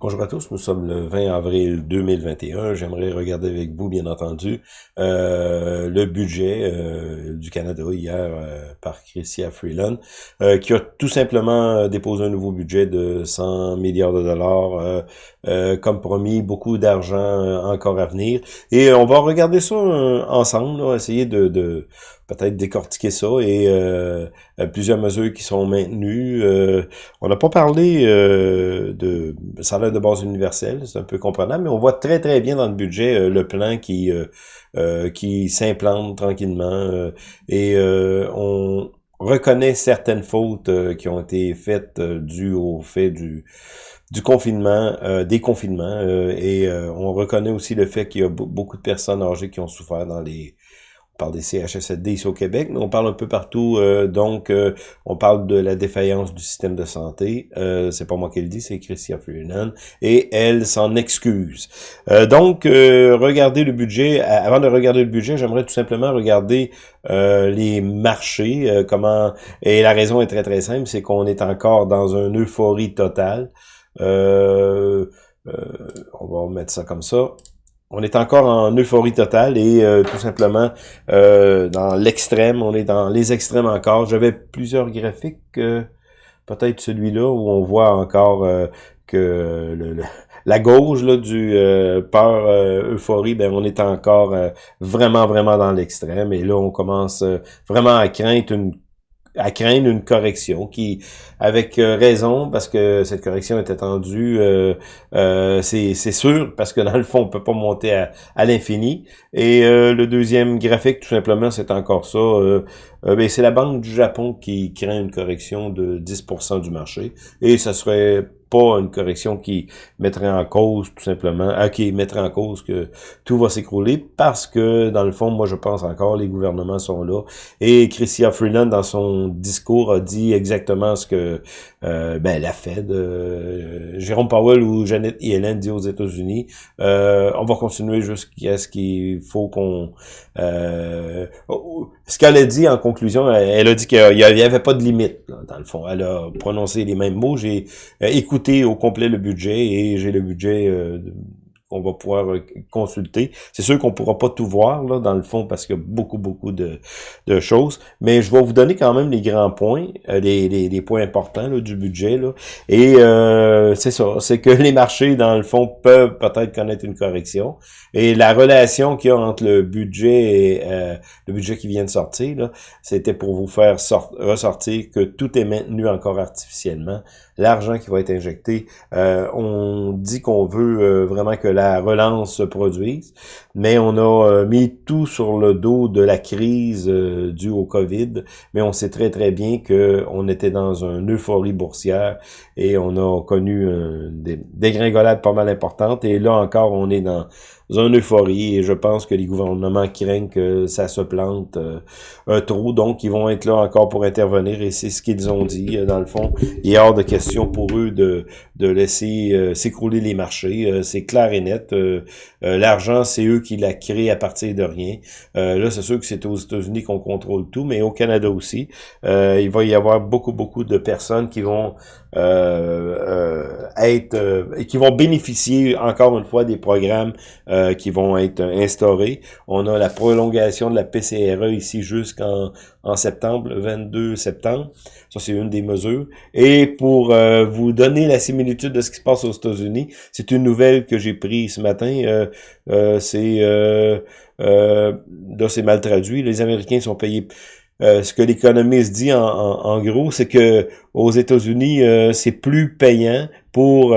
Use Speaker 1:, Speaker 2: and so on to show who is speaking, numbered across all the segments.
Speaker 1: Bonjour à tous, nous sommes le 20 avril 2021. J'aimerais regarder avec vous, bien entendu, euh, le budget euh, du Canada hier euh, par Chrystia Freeland, qui a tout simplement déposé un nouveau budget de 100 milliards de dollars. comme promis, beaucoup d'argent encore à venir. Et on va regarder ça ensemble, essayer de, de peut-être décortiquer ça et euh, plusieurs mesures qui sont maintenues. Euh, on n'a pas parlé euh, de salaire de base universel, c'est un peu comprenable, mais on voit très très bien dans le budget euh, le plan qui qui s'implante tranquillement et on reconnaît certaines fautes qui ont été faites dues au fait du du confinement, des confinements, et on reconnaît aussi le fait qu'il y a beaucoup de personnes âgées qui ont souffert dans les parle des CHSLD ici au Québec, mais on parle un peu partout. Euh, donc, euh, on parle de la défaillance du système de santé. Euh, c'est pas moi qui le dis, c'est Christian Freeland. Et elle s'en excuse. donc, regardez le budget. Avant de regarder le budget, j'aimerais tout simplement regarder les marchés. comment Et la raison est très très simple, c'est qu'on est encore dans une euphorie totale. on va mettre ça comme ça on est encore en euphorie totale et euh, tout simplement euh, dans l'extrême, on est dans les extrêmes encore. J'avais plusieurs graphiques, euh, peut-être celui-là où on voit encore que le, la gauche là, du peur euphorie, ben on est encore vraiment vraiment dans l'extrême et là on commence vraiment à craindre une à craindre une correction qui, avec euh, raison, parce que cette correction est attendue, euh, euh, c'est sûr, parce que dans le fond, on peut pas monter à, à l'infini. Et le deuxième graphique, tout simplement, c'est encore ça. Ben, c'est la Banque du Japon qui craint une correction de 10% du marché. Et ça serait pas une correction qui mettrait en cause tout simplement, ah, qui mettrait en cause que tout va s'écrouler parce que dans le fond, moi je pense encore les gouvernements sont là et Chrystia Freeland dans son discours a dit exactement ce que euh, ben, la Fed, euh, Jérôme Powell ou Janet Yellen dit aux États-Unis, euh, on va continuer jusqu'à ce qu'il faut qu'on euh, ce qu'elle a dit en conclusion, elle, a dit qu'il n'y avait pas de limite, dans le fond. Elle a prononcé les mêmes mots. J'ai écouté au complet le budget et j'ai le budget qu'on va pouvoir euh, consulter. C'est sûr qu'on pourra pas tout voir là dans le fond parce qu'il y a beaucoup beaucoup de, de, choses, mais je vais vous donner quand même les grands points, euh, les, les, les, points importants là, du budget là. Et euh, c'est ça, c'est que les marchés dans le fond peuvent peut-être connaître une correction et la relation qu'il y a entre le budget et euh, le budget qui vient de sortir c'était pour vous faire ressortir que tout est maintenu encore artificiellement l'argent qui va être injecté. Euh, on dit qu'on veut euh, vraiment que la relance se produise, mais on a euh, mis tout sur le dos de la crise due au COVID, mais on sait très très bien que on était dans une euphorie boursière et on a connu des dégringolades pas mal importantes. Et là encore on est dans une euphorie et je pense que les gouvernements craignent que ça se plante euh, trop, donc ils vont être là encore pour intervenir et c'est ce qu'ils ont dit euh, dans le fond. Il est hors de question pour eux de, de laisser euh, s'écrouler les marchés, c'est clair et net. L'argent, c'est eux qui l'a créé à partir de rien. là, c'est sûr que c'est aux États-Unis qu'on contrôle tout, mais au Canada aussi. il va y avoir beaucoup, beaucoup de personnes qui vont être et qui vont bénéficier encore une fois des programmes euh, qui vont être instaurés. On a la prolongation de la PCRE ici jusqu'en en septembre, le 22 septembre. Ça, c'est une des mesures. Et pour euh, vous donner la similitude de ce qui se passe aux États-Unis, c'est une nouvelle que j'ai prise ce matin. Euh, c'est là, c'est mal traduit. Les Américains sont payés ce que l'économiste dit en, en, gros, c'est que aux États-Unis, c'est plus payant pour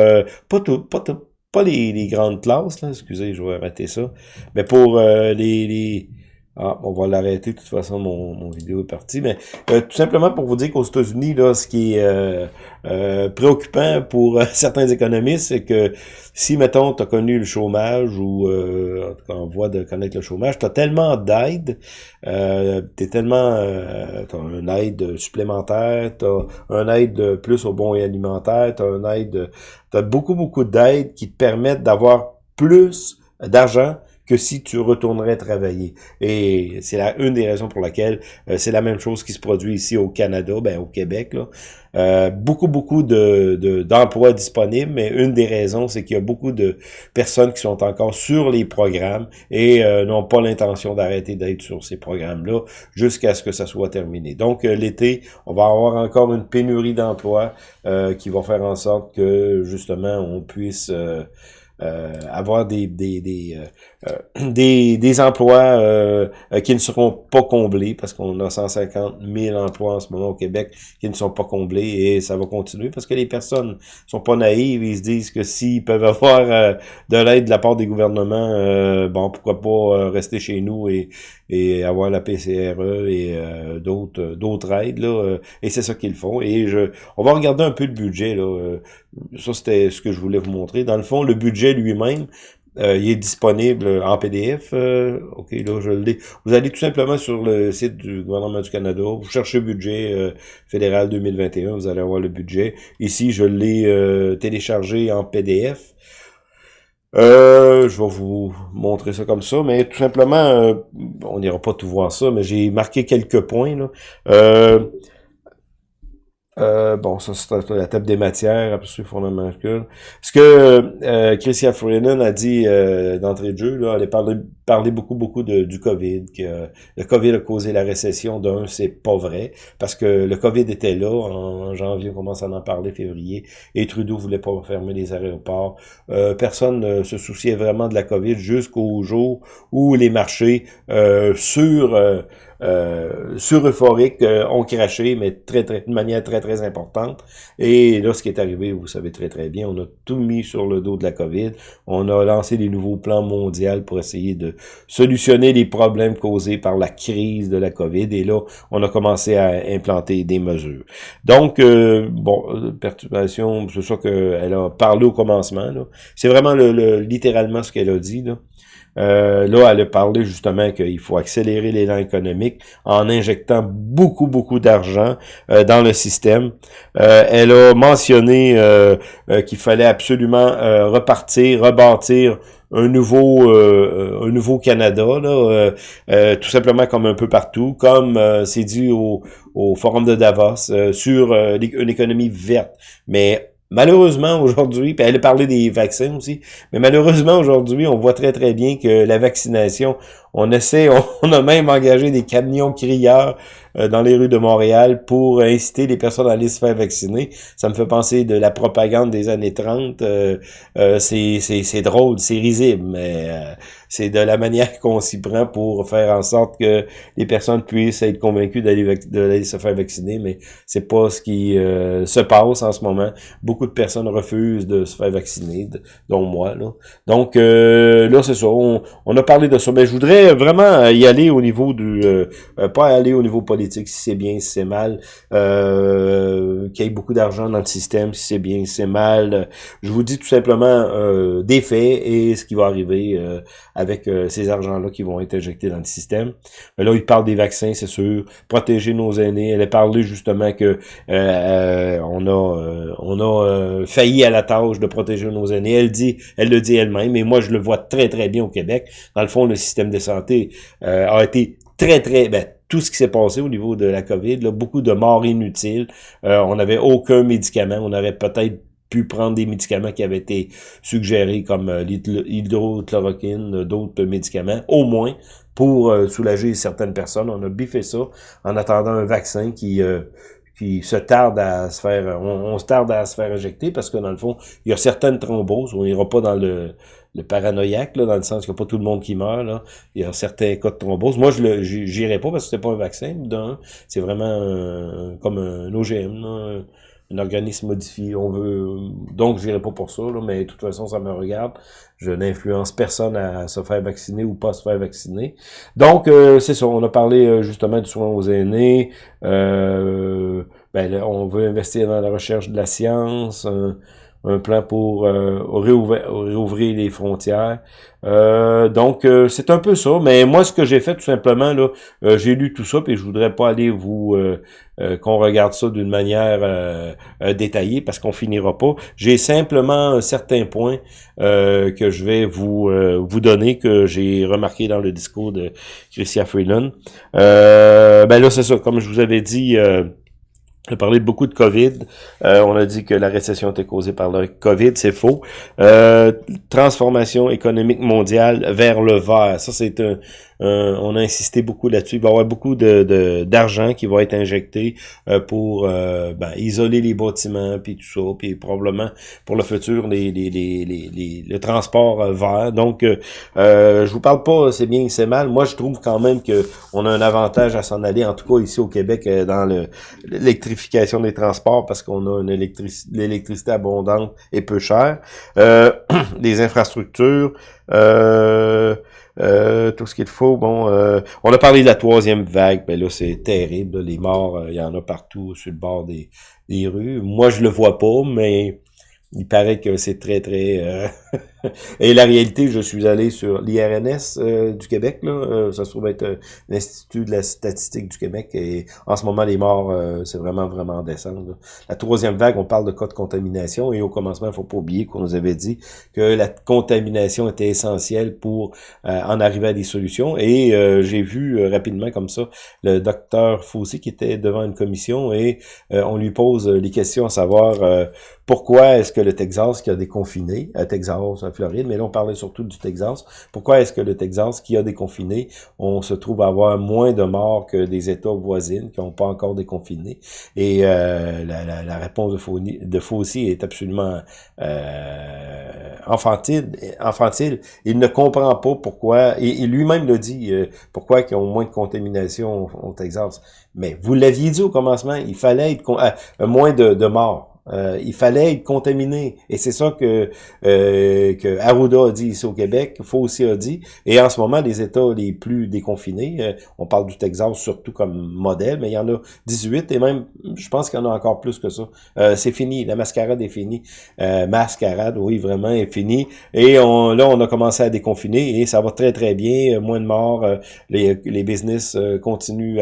Speaker 1: pas tout, pas tout, pas les, les, grandes classes, là, excusez, je vais arrêter ça, mais pour euh, les, les, ah, on va l'arrêter, de toute façon, mon, mon vidéo est parti. Mais euh, tout simplement pour vous dire qu'aux États-Unis, là, ce qui est euh, euh préoccupant pour certains économistes, c'est que si, mettons, tu as connu le chômage ou en tout cas en voie de connaître le chômage, tu as tellement d'aide, euh, tu tellement tu as une aide supplémentaire, tu as un aide plus au bon et alimentaire, tu as une aide, tu as beaucoup, beaucoup d'aides qui te permettent d'avoir plus d'argent que si tu retournerais travailler. Et c'est une des raisons pour laquelle c'est la même chose qui se produit ici au Canada, ben au Québec. Là. Euh, beaucoup, beaucoup de d'emplois disponibles, mais une des raisons, c'est qu'il y a beaucoup de personnes qui sont encore sur les programmes et euh, n'ont pas l'intention d'arrêter d'être sur ces programmes-là jusqu'à ce que ça soit terminé. Donc, euh, l'été, on va avoir encore une pénurie d'emplois qui va faire en sorte que, justement, on puisse... avoir des des des, des, des emplois qui ne seront pas comblés parce qu'on a 150 000 emplois en ce moment au Québec qui ne sont pas comblés et ça va continuer parce que les personnes sont pas naïves, ils se disent que s'ils peuvent avoir euh, de l'aide de la part des gouvernements, euh, bon, pourquoi pas euh, rester chez nous et, et avoir la PCRE et d'autres d'autres aides là et c'est ça qu'ils font. Et je on va regarder un peu le budget là ça c'était ce que je voulais vous montrer. Dans le fond le budget lui-même euh, il est disponible en PDF. Euh, ok, là, je le Vous allez tout simplement sur le site du gouvernement du Canada, vous cherchez budget euh, fédéral 2021, vous allez avoir le budget. Ici, je l'ai téléchargé en PDF. je vais vous montrer ça comme ça, mais tout simplement, on n'ira pas tout voir ça, mais j'ai marqué quelques points. Là. Euh, bon, ça c'est la table des matières, absolument fondamentale. Ce que euh, Christian Freeland a dit euh, d'entrée de jeu, là, elle a parlé, parlé beaucoup, beaucoup de, du COVID, que le COVID a causé la récession. D'un, c'est pas vrai, parce que le COVID était là en, janvier, on commence à en parler, février, et Trudeau voulait pas fermer les aéroports. Euh, personne ne se souciait vraiment de la COVID jusqu'au jour où les marchés sur euh, sur euphorique euh, ont craché, mais très, très, de manière très, très importante. Et là, ce qui est arrivé, vous savez très, très bien, on a tout mis sur le dos de la COVID. On a lancé des nouveaux plans mondiaux pour essayer de solutionner les problèmes causés par la crise de la COVID. Et là, on a commencé à implanter des mesures. Donc, euh, bon, perturbation, c'est ça qu'elle a parlé au commencement. C'est vraiment le, littéralement ce qu'elle a dit. Euh, là, elle a parlé justement qu'il faut accélérer l'élan économique en injectant beaucoup, beaucoup d'argent euh, dans le système. Euh, elle a mentionné qu'il fallait absolument repartir, rebâtir un nouveau un nouveau Canada là, tout simplement comme un peu partout comme c'est dit au, au forum de Davos sur une économie verte mais Malheureusement, aujourd'hui, elle a parlé des vaccins aussi, mais malheureusement, aujourd'hui, on voit très, très bien que la vaccination, on essaie, on a même engagé des camions crieurs euh, dans les rues de Montréal pour inciter les personnes à aller se faire vacciner. Ça me fait penser de la propagande des années 30. Euh, euh, c'est drôle, c'est risible, mais c'est de la manière qu'on s'y prend pour faire en sorte que les personnes puissent être convaincues d'aller se faire vacciner, mais c'est pas ce qui se passe en ce moment. Beaucoup de personnes refusent de se faire vacciner, dont moi. Donc là, c'est ça. On, a parlé de ça. Mais je voudrais vraiment y aller au niveau du... pas aller au niveau politique si c'est bien, si c'est mal, euh, qu'il y ait beaucoup d'argent dans le système, si c'est bien, si c'est mal. Je vous dis tout simplement euh, des faits et ce qui va arriver euh, avec euh, ces argents-là qui vont être injectés dans le système. Là, il parle des vaccins, c'est sûr, protéger nos aînés. Elle a parlé justement que on a on a failli à la tâche de protéger nos aînés. Elle dit, elle le dit elle-même, et moi je le vois très très bien au Québec. Dans le fond, le système de santé a été très très ben, tout ce qui s'est passé au niveau de la COVID, là, beaucoup de morts inutiles. Euh, on n'avait aucun médicament. On aurait peut-être pu prendre des médicaments qui avaient été suggérés comme euh, l'hydrochloroquine, euh, d'autres médicaments, au moins pour soulager certaines personnes. On a biffé ça en attendant un vaccin qui qui se tarde à se faire, on, se tarde à se faire injecter parce que dans le fond, il y a certaines thromboses, on n'ira pas dans le, le paranoïaque, là, dans le sens qu'il n'y a pas tout le monde qui meurt. Là. Il y a certains cas de thrombose. Moi, je le j'irai pas parce que c'est pas un vaccin, c'est vraiment comme un OGM, un organisme modifié. On veut. Donc, j'irai pas pour ça, là, mais de toute façon, ça me regarde. Je n'influence personne à se faire vacciner ou pas se faire vacciner. Donc, euh, c'est ça. On a parlé euh, justement du soin aux aînés. Euh, ben, on veut investir dans la recherche de la science. Un plan pour réouvrir, les frontières. donc, c'est un peu ça. Mais moi, ce que j'ai fait, tout simplement, là, j'ai lu tout ça, puis je voudrais pas aller vous qu'on regarde ça d'une manière détaillée, parce qu'on finira pas. J'ai simplement certains points que je vais vous vous donner, que j'ai remarqué dans le discours de Christian Freeland. ben là, c'est ça, comme je vous avais dit... On a parlé beaucoup de COVID. Euh, on a dit que la récession était causée par le COVID. C'est faux. Euh, transformation économique mondiale vers le vert. Ça, c'est un, euh, on a insisté beaucoup là-dessus. Il va y avoir beaucoup d'argent qui va être injecté euh, pour euh, ben, isoler les bâtiments, puis tout ça, puis probablement pour le futur, les, les, les, les le transport vert. Donc, euh, je vous parle pas c'est bien c'est mal. Moi, je trouve quand même que on a un avantage à s'en aller, en tout cas ici au Québec, dans l'électrification des transports, parce qu'on a une l'électricité abondante et peu chère. Euh, les infrastructures, euh, euh, tout ce qu'il faut. Bon, euh, on a parlé de la troisième vague, mais là, c'est terrible. les morts, euh, il y en a partout sur le bord des, des rues. Moi, je le vois pas, mais il paraît que c'est très, très... Et la réalité, je suis allé sur l'IRNS euh, du Québec, là, euh, ça se trouve être euh, l'Institut de la statistique du Québec, et en ce moment, les morts, c'est vraiment, vraiment descendre. La troisième vague, on parle de cas de contamination, et au commencement, il faut pas oublier qu'on nous avait dit que la contamination était essentielle pour en arriver à des solutions, et j'ai vu rapidement comme ça le docteur Fossé qui était devant une commission, et on lui pose les questions à savoir pourquoi est-ce que le Texas qui a déconfiné, à Texas, Floride, mais là, on parlait surtout du Texas. Pourquoi est-ce que le Texas, qui a déconfiné, on se trouve à avoir moins de morts que des États voisins qui n'ont pas encore déconfiné? Et euh, la, réponse de, Fauci est absolument euh, infantile. Il ne comprend pas pourquoi, et, lui-même le dit, euh, pourquoi ils ont moins de contamination au, Texas. Mais vous l'aviez dit au commencement, il fallait être euh, moins de morts. Euh, il fallait être contaminé. Et c'est ça que, euh, que Arruda a dit ici au Québec, aussi a dit. Et en ce moment, les États les plus déconfinés, euh, on parle du Texas surtout comme modèle, mais il y en a 18 et même, je pense qu'il y en a encore plus que ça. Euh, c'est fini, la mascarade est finie. mascarade, oui, vraiment, est finie. Et on, là, on a commencé à déconfiner et ça va très, très bien. Moins de morts. les, les business continuent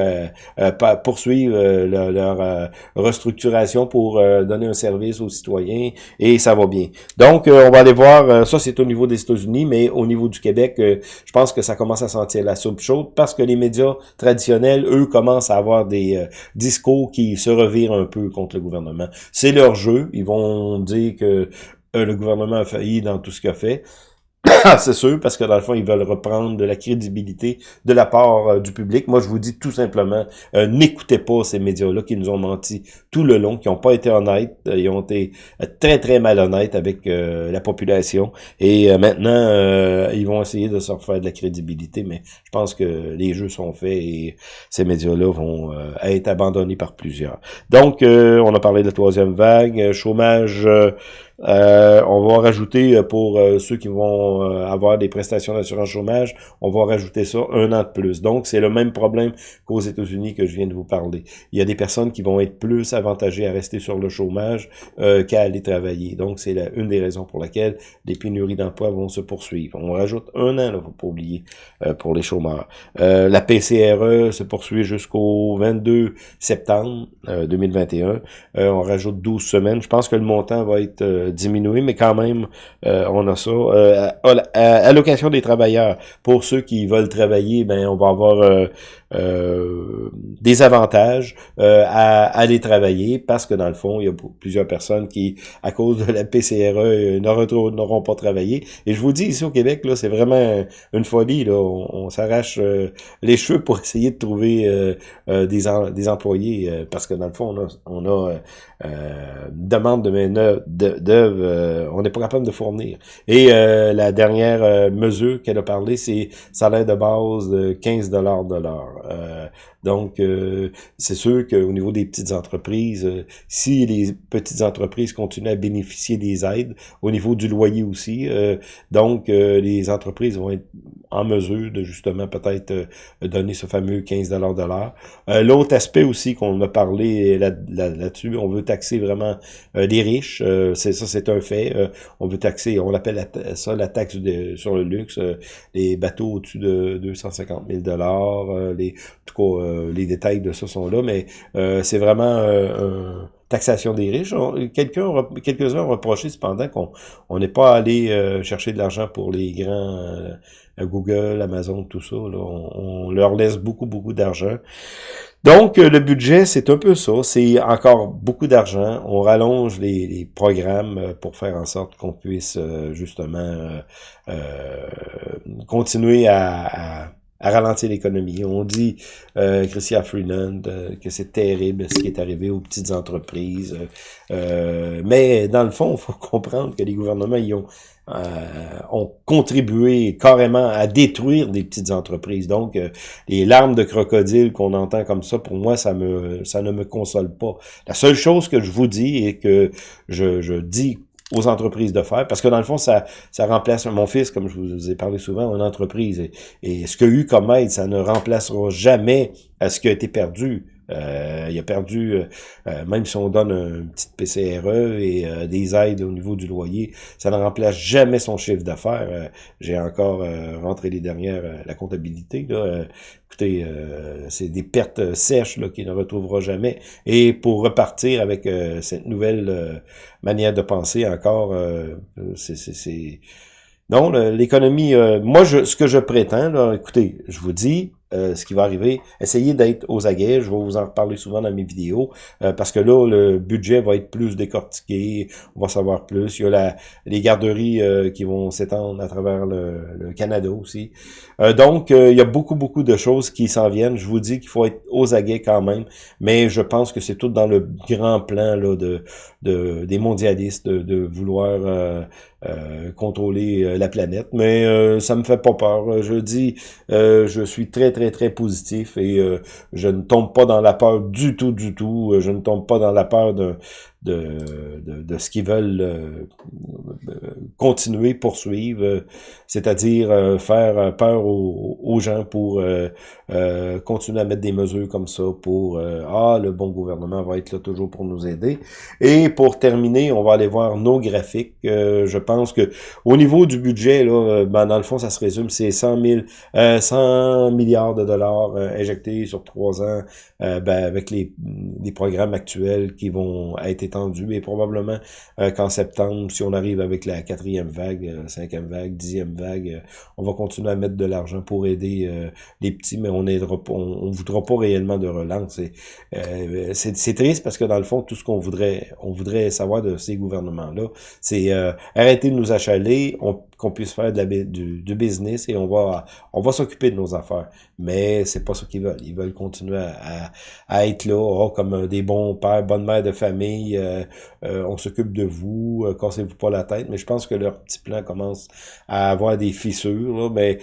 Speaker 1: à, poursuivre leur, leur restructuration pour donner un service aux citoyens et ça va bien. Donc, euh, on va aller voir, euh, ça c'est au niveau des États-Unis, mais au niveau du Québec, euh, je pense que ça commence à sentir la soupe chaude parce que les médias traditionnels, eux, commencent à avoir des discours qui se revirent un peu contre le gouvernement. C'est leur jeu, ils vont dire que le gouvernement a failli dans tout ce qu'il a fait. c'est sûr, parce que dans le fond, ils veulent reprendre de la crédibilité de la part euh, du public. Moi, je vous dis tout simplement, euh, n'écoutez pas ces médias-là qui nous ont menti tout le long, qui n'ont pas été honnêtes, euh, ils ont été très, très malhonnêtes avec la population. Et maintenant, ils vont essayer de se refaire de la crédibilité, mais je pense que les jeux sont faits et ces médias-là vont être abandonnés par plusieurs. Donc, on a parlé de la troisième vague, chômage... Euh, on va rajouter euh, pour euh, ceux qui vont avoir des prestations d'assurance chômage, on va rajouter ça un an de plus. Donc, c'est le même problème qu'aux États-Unis que je viens de vous parler. Il y a des personnes qui vont être plus avantagées à rester sur le chômage qu'à aller travailler. Donc, c'est une des raisons pour laquelle les pénuries d'emploi vont se poursuivre. On rajoute un an, il faut pas oublier, pour les chômeurs. la PCRE se poursuit jusqu'au 22 septembre 2021. on rajoute 12 semaines. Je pense que le montant va être diminuer, mais quand même, euh, on a ça. Euh, allocation des travailleurs. Pour ceux qui veulent travailler, ben on va avoir euh, euh, des avantages euh, à, aller travailler parce que dans le fond, il y a plusieurs personnes qui, à cause de la PCRE, euh, n'auront pas travaillé. Et je vous dis, ici au Québec, là, c'est vraiment une folie. Là. On, s'arrache les cheveux pour essayer de trouver des, des employés parce que dans le fond, on a, on a une demande de main-d'œuvre, on n'est pas capable de fournir. Et la dernière mesure qu'elle a parlé, c'est salaire de base de 15 de l'heure. Euh, donc, euh, c'est sûr qu'au niveau des petites entreprises, euh, si les petites entreprises continuent à bénéficier des aides, au niveau du loyer aussi, donc les entreprises vont être en mesure de justement peut-être euh, donner ce fameux 15 de l'heure. Euh, L'autre aspect aussi qu'on a parlé là-dessus, on veut taxer vraiment euh, les riches. C'est un fait. on veut taxer, on l'appelle ça la taxe sur le luxe, les bateaux au-dessus de 250 000 dollars. les, en tout cas, les détails de ça sont là, mais c'est vraiment un taxation des riches. Quelques-uns ont reproché cependant qu'on on n'est pas allé euh, chercher de l'argent pour les grands euh, Google, Amazon, tout ça. On, leur laisse beaucoup, beaucoup d'argent. Donc, euh, le budget, c'est un peu ça. C'est encore beaucoup d'argent. On rallonge les, programmes pour faire en sorte qu'on puisse justement continuer à ralentir l'économie. On dit, euh, Christian Freeland, euh, que c'est terrible ce qui est arrivé aux petites entreprises. Euh, mais dans le fond, il faut comprendre que les gouvernements ils ont, euh, ont contribué carrément à détruire des petites entreprises. Donc, les larmes de crocodile qu'on entend comme ça, pour moi, ça me ça ne me console pas. La seule chose que je vous dis et que je, je dis aux entreprises de faire, parce que dans le fond, ça, ça remplace mon fils, comme je vous ai parlé souvent, une entreprise. Et, et ce qu'il a eu comme aide, ça ne remplacera jamais à ce qui a été perdu. Euh, il a perdu, euh, euh, même si on donne un petit PCRE et des aides au niveau du loyer, ça ne remplace jamais son chiffre d'affaires. J'ai encore rentré les dernières, la comptabilité. Là, écoutez, c'est des pertes sèches qu'il ne retrouvera jamais. Et pour repartir avec cette nouvelle manière de penser encore, c'est... Non, l'économie, moi, je, ce que je prétends, là, écoutez, je vous dis, euh, ce qui va arriver. Essayez d'être aux aguets, je vais vous en reparler souvent dans mes vidéos, euh, parce que là, le budget va être plus décortiqué, on va savoir plus. Il y a la, les garderies euh, qui vont s'étendre à travers le, Canada aussi. donc, il y a beaucoup, beaucoup de choses qui s'en viennent. Je vous dis qu'il faut être aux aguets quand même, mais je pense que c'est tout dans le grand plan là, de, de des mondialistes, de, de vouloir contrôler la planète. Mais ça me fait pas peur. Je dis, je suis très, très très, positif et euh, je ne tombe pas dans la peur du tout, du tout. Euh, je ne tombe pas dans la peur de, de, de, ce qu'ils veulent euh, continuer, poursuivre, c'est-à-dire faire peur aux, gens pour continuer à mettre des mesures comme ça pour ah le bon gouvernement va être là toujours pour nous aider. Et pour terminer, on va aller voir nos graphiques. je pense que au niveau du budget là, ben, dans le fond ça se résume c'est 100 000, 100 milliards de dollars injectés sur trois ans ben, avec les, les programmes actuels qui vont être étendu, et probablement euh, qu'en septembre, si on arrive avec la quatrième vague, euh, cinquième vague, dixième vague, euh, on va continuer à mettre de l'argent pour aider les petits, mais on aidera pas, on, voudra pas réellement de relance. C'est triste parce que dans le fond, tout ce qu'on voudrait, on voudrait savoir de ces gouvernements-là, c'est arrêter de nous achaler, on qu'on puisse faire de du, business et on va on va s'occuper de nos affaires. Mais c'est pas ce qu'ils veulent. Ils veulent continuer à, à, être là, oh, comme des bons pères, bonnes mères de famille. Euh, euh, on s'occupe de vous, euh, cassez-vous pas la tête. Mais je pense que leur petit plan commence à avoir des fissures. Là. Mais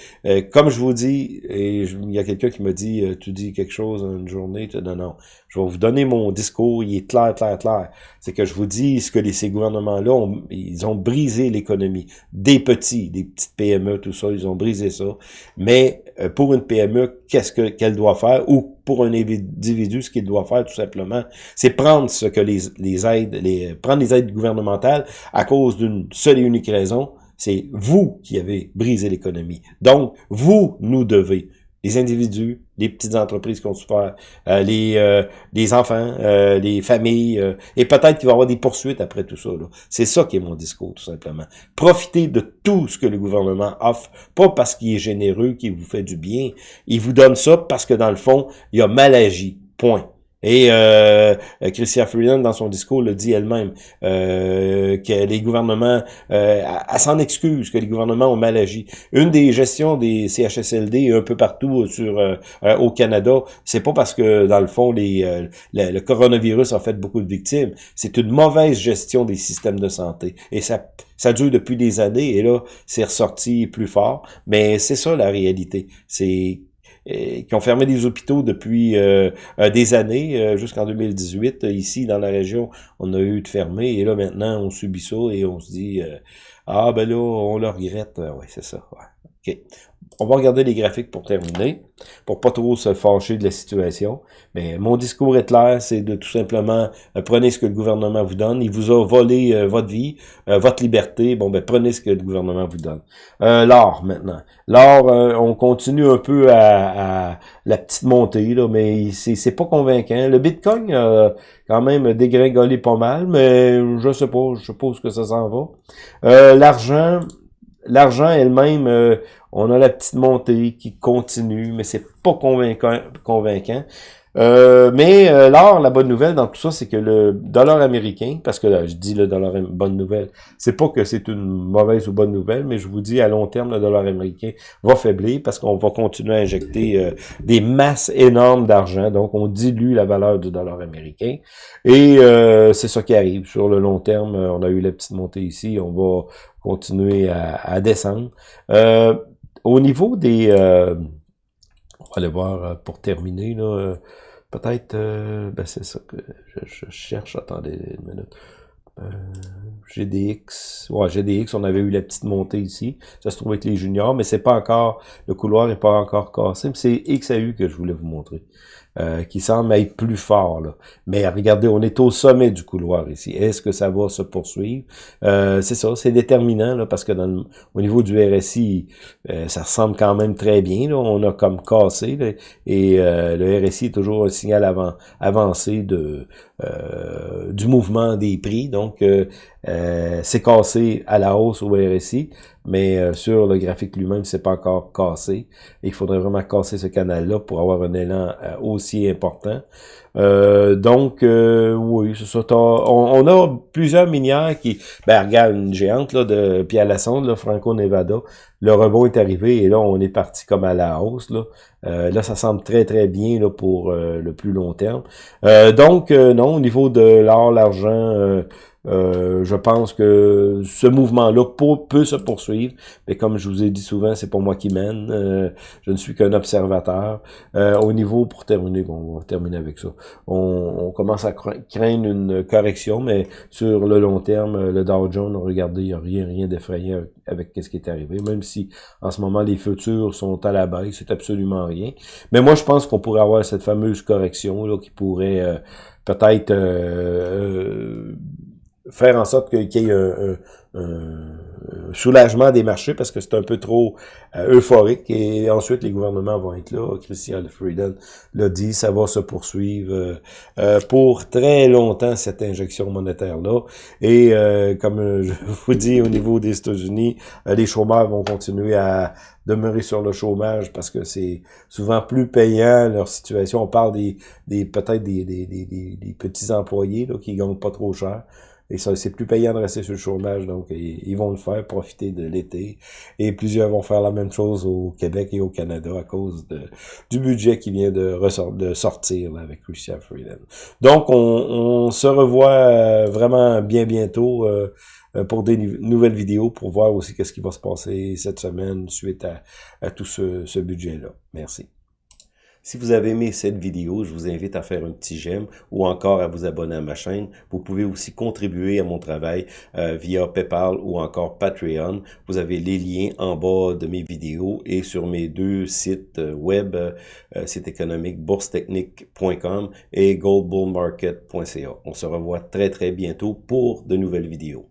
Speaker 1: comme je vous dis, et il y a quelqu'un qui me dit, tu dis quelque chose une journée, tu, non, non. Je vais vous donner mon discours. Il est clair, clair, clair. C'est que je vous dis ce que les, ces gouvernements-là, ils ont brisé l'économie des petits des petites PME, tout ça, ils ont brisé ça. Mais euh, pour une PME, qu'est-ce que qu'elle doit faire? Ou pour un individu, ce qu'il doit faire tout simplement, c'est prendre aides, prendre les aides gouvernementales à cause d'une seule et unique raison, c'est vous qui avez brisé l'économie. Donc, vous nous devez les individus, les petites entreprises qui ont souffert, euh, les, euh, les enfants, euh, les familles, et peut-être qu'il va y avoir des poursuites après tout ça. C'est ça qui est mon discours, tout simplement. Profitez de tout ce que le gouvernement offre, pas parce qu'il est généreux, qu'il vous fait du bien. Il vous donne ça parce que, dans le fond, il a mal agi. Point. Et euh, Christian Freeland, dans son discours, le dit elle-même, euh, que les gouvernements, euh, elle s'en excuse, que les gouvernements ont mal agi. Une des gestions des CHSLD un peu partout sur euh, euh, au Canada, c'est pas parce que, dans le fond, les, euh, le, coronavirus a fait beaucoup de victimes, c'est une mauvaise gestion des systèmes de santé. Et ça, ça dure depuis des années, et là, c'est ressorti plus fort. Mais c'est ça la réalité. C'est qui ont fermé des hôpitaux depuis euh, euh, des années, euh, jusqu'en 2018. Ici, dans la région, on a eu de fermer, et là, maintenant, on subit ça, et on se dit, ah, ben là, on le regrette. Oui, c'est ça. OK. On va regarder les graphiques pour terminer, pour pas trop se fâcher de la situation. Mais mon discours est clair, c'est de tout simplement euh, prenez ce que le gouvernement vous donne. Il vous a volé euh, votre vie, euh, votre liberté. Bon, ben prenez ce que le gouvernement vous donne. L'or maintenant. L'or, on continue un peu à, la petite montée, là, mais c'est pas convaincant. Le Bitcoin a quand même dégringolé pas mal, mais je sais pas, je suppose que ça s'en va. L'argent, l'argent elle-même, euh, on a la petite montée qui continue, mais c'est pas convaincant. convaincant. Euh, mais euh, là, la bonne nouvelle dans tout ça, c'est que le dollar américain, parce que là, je dis le dollar bonne nouvelle, c'est pas que c'est une mauvaise ou bonne nouvelle, mais je vous dis à long terme, le dollar américain va faiblir parce qu'on va continuer à injecter euh, des masses énormes d'argent, donc on dilue la valeur du dollar américain. Et c'est ça qui arrive. Sur le long terme, on a eu la petite montée ici, on va continuer à, descendre. au niveau des... on va aller voir pour terminer, là Peut-être, euh, ben c'est ça que je, cherche, attendez une minute. Euh, GDX, ouais, GDX, on avait eu la petite montée ici, ça se trouve avec les juniors, mais c'est pas encore, le couloir n'est pas encore cassé, c'est XAU que je voulais vous montrer. Euh, qui semble être plus fort. Là. Mais regardez, on est au sommet du couloir ici. Est-ce que ça va se poursuivre? Euh, c'est ça, c'est déterminant, là, parce que dans au niveau du RSI, euh, ça ressemble quand même très bien. Là. On a comme cassé, et le RSI est toujours un signal avant, avancé de du mouvement des prix. Donc, c'est cassé à la hausse au RSI mais euh, sur le graphique lui-même, c'est pas encore cassé. il faudrait vraiment casser ce canal-là pour avoir un élan euh, aussi important. Euh, donc, oui, c'est ça. On, a plusieurs minières qui... Ben, regarde, une géante là, de Pierre Lassonde, Franco-Nevada. Le rebond est arrivé et là, on est parti comme à la hausse. Là, là ça semble très, très bien là, pour le plus long terme. donc, non, au niveau de l'or, l'argent euh, je pense que ce mouvement-là peut, se poursuivre, mais comme je vous ai dit souvent, c'est pour moi qui mène. Euh, je ne suis qu'un observateur. Euh, au niveau, pour terminer, bon, on va terminer avec ça. On, commence à craindre une correction, mais sur le long terme, le Dow Jones, regardez, il n'y a rien, rien d'effrayant avec ce qui est arrivé, même si en ce moment les futurs sont à la baisse, c'est absolument rien. Mais moi, je pense qu'on pourrait avoir cette fameuse correction là, qui pourrait peut-être faire en sorte qu'il y ait un, soulagement des marchés parce que c'est un peu trop euh, euphorique et ensuite les gouvernements vont être là. Christian Freedom l'a dit, ça va se poursuivre euh, euh, pour très longtemps cette injection monétaire-là. Et comme je vous dis au niveau des États-Unis, les chômeurs vont continuer à demeurer sur le chômage parce que c'est souvent plus payant leur situation. On parle des, des peut-être des, des, des, des, petits employés là, qui gagnent pas trop cher. Et ça, c'est plus payant de rester sur le chômage, donc ils vont le faire, profiter de l'été. Et plusieurs vont faire la même chose au Québec et au Canada à cause du budget qui vient de, sortir là, avec Christian Freeland. Donc, on, se revoit euh, vraiment bien bientôt euh, pour des nouvelles vidéos, pour voir aussi qu'est-ce qui va se passer cette semaine suite à, tout ce budget-là. Merci. Si vous avez aimé cette vidéo, je vous invite à faire un petit j'aime ou encore à vous abonner à ma chaîne. Vous pouvez aussi contribuer à mon travail euh, via PayPal ou encore Patreon. Vous avez les liens en bas de mes vidéos et sur mes deux sites euh, web, euh, site économique boursetechnique.com et goldbullmarket.ca. On se revoit très très bientôt pour de nouvelles vidéos.